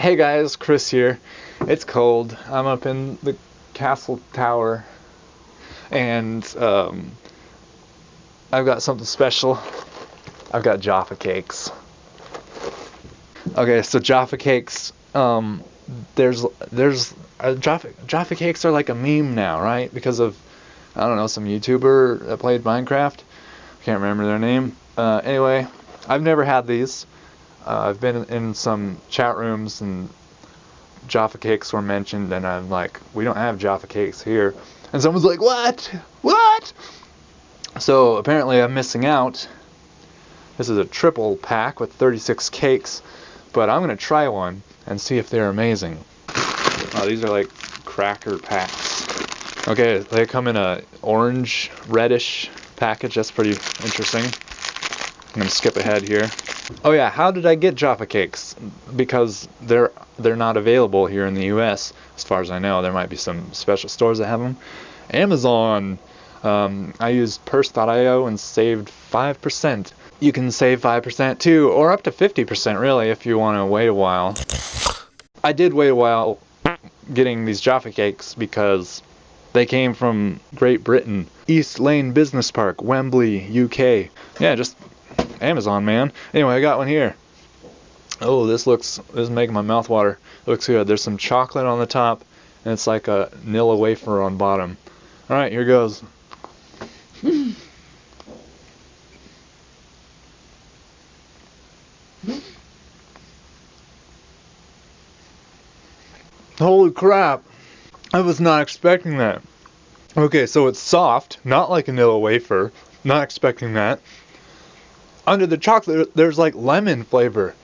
Hey guys, Chris here. It's cold. I'm up in the castle tower and um, I've got something special. I've got Jaffa cakes. Okay, so Jaffa cakes, um, there's, there's, uh, Jaffa, Jaffa cakes are like a meme now, right? Because of, I don't know, some YouTuber that played Minecraft. I can't remember their name. Uh, anyway, I've never had these. Uh, I've been in some chat rooms and Jaffa cakes were mentioned, and I'm like, we don't have Jaffa cakes here. And someone's like, what? What? So apparently I'm missing out. This is a triple pack with 36 cakes, but I'm going to try one and see if they're amazing. Oh, these are like cracker packs. Okay, they come in a orange, reddish package. That's pretty interesting. I'm going to skip ahead here. Oh yeah, how did I get Jaffa cakes? Because they're they're not available here in the U.S. As far as I know, there might be some special stores that have them. Amazon. Um, I used Purse.io and saved 5%. You can save 5% too, or up to 50% really if you want to wait a while. I did wait a while getting these Jaffa cakes because they came from Great Britain. East Lane Business Park, Wembley, UK. Yeah, just Amazon, man. Anyway, I got one here. Oh, this looks, this is making my mouth water. Looks good. There's some chocolate on the top, and it's like a Nilla wafer on bottom. Alright, here goes. Holy crap. I was not expecting that. Okay, so it's soft, not like a Nilla wafer. Not expecting that under the chocolate, there's like lemon flavor.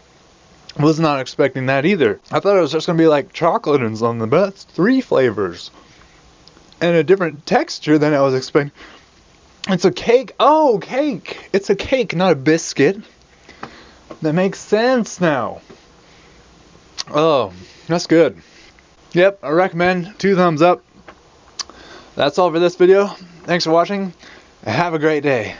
Was not expecting that either. I thought it was just gonna be like chocolate and something, but that's three flavors. And a different texture than I was expecting. It's a cake. Oh, cake. It's a cake, not a biscuit. That makes sense now. Oh, that's good. Yep, I recommend. Two thumbs up. That's all for this video. Thanks for watching. Have a great day.